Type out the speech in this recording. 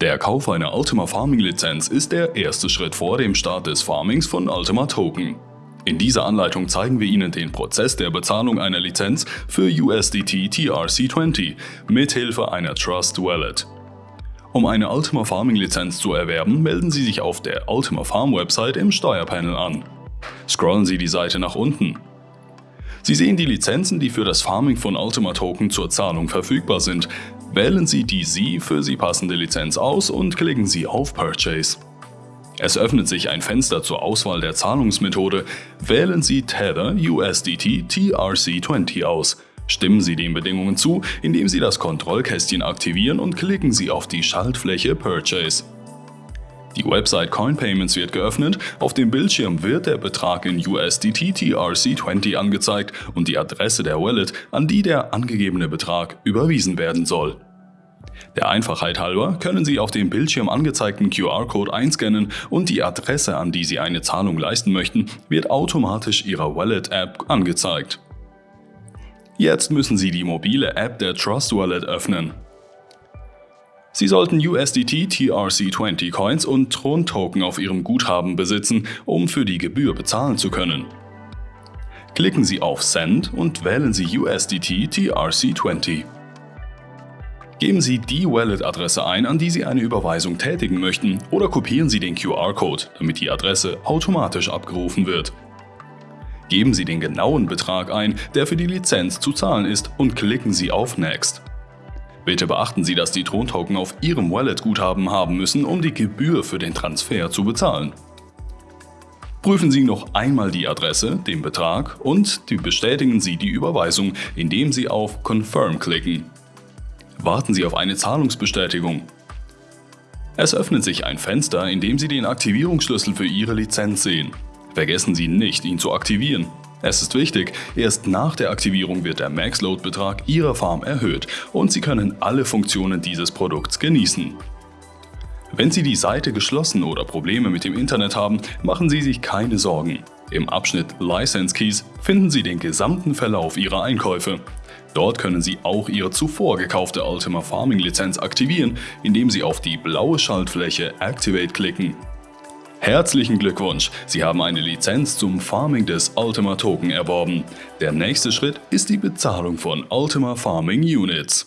Der Kauf einer Ultima Farming Lizenz ist der erste Schritt vor dem Start des Farmings von Ultima Token. In dieser Anleitung zeigen wir Ihnen den Prozess der Bezahlung einer Lizenz für USDT TRC20 mithilfe einer Trust Wallet. Um eine Ultima Farming Lizenz zu erwerben, melden Sie sich auf der Ultima Farm Website im Steuerpanel an. Scrollen Sie die Seite nach unten. Sie sehen die Lizenzen, die für das Farming von Ultima Token zur Zahlung verfügbar sind, Wählen Sie die Sie für Sie passende Lizenz aus und klicken Sie auf Purchase. Es öffnet sich ein Fenster zur Auswahl der Zahlungsmethode. Wählen Sie Tether USDT TRC20 aus. Stimmen Sie den Bedingungen zu, indem Sie das Kontrollkästchen aktivieren und klicken Sie auf die Schaltfläche Purchase. Die Website CoinPayments wird geöffnet, auf dem Bildschirm wird der Betrag in USDT TRC20 angezeigt und die Adresse der Wallet, an die der angegebene Betrag überwiesen werden soll. Der Einfachheit halber können Sie auf dem Bildschirm angezeigten QR-Code einscannen und die Adresse, an die Sie eine Zahlung leisten möchten, wird automatisch Ihrer Wallet-App angezeigt. Jetzt müssen Sie die mobile App der Trust Wallet öffnen. Sie sollten USDT TRC20 Coins und Tron Token auf Ihrem Guthaben besitzen, um für die Gebühr bezahlen zu können. Klicken Sie auf Send und wählen Sie USDT TRC20. Geben Sie die Wallet-Adresse ein, an die Sie eine Überweisung tätigen möchten oder kopieren Sie den QR-Code, damit die Adresse automatisch abgerufen wird. Geben Sie den genauen Betrag ein, der für die Lizenz zu zahlen ist und klicken Sie auf Next. Bitte beachten Sie, dass die Trontoken auf Ihrem Wallet-Guthaben haben müssen, um die Gebühr für den Transfer zu bezahlen. Prüfen Sie noch einmal die Adresse, den Betrag und bestätigen Sie die Überweisung, indem Sie auf Confirm klicken. Warten Sie auf eine Zahlungsbestätigung. Es öffnet sich ein Fenster, in dem Sie den Aktivierungsschlüssel für Ihre Lizenz sehen. Vergessen Sie nicht, ihn zu aktivieren. Es ist wichtig, erst nach der Aktivierung wird der Maxload-Betrag Ihrer Farm erhöht und Sie können alle Funktionen dieses Produkts genießen. Wenn Sie die Seite geschlossen oder Probleme mit dem Internet haben, machen Sie sich keine Sorgen. Im Abschnitt License Keys finden Sie den gesamten Verlauf Ihrer Einkäufe. Dort können Sie auch Ihre zuvor gekaufte Ultima Farming Lizenz aktivieren, indem Sie auf die blaue Schaltfläche Activate klicken Herzlichen Glückwunsch, Sie haben eine Lizenz zum Farming des Ultima Token erworben. Der nächste Schritt ist die Bezahlung von Ultima Farming Units.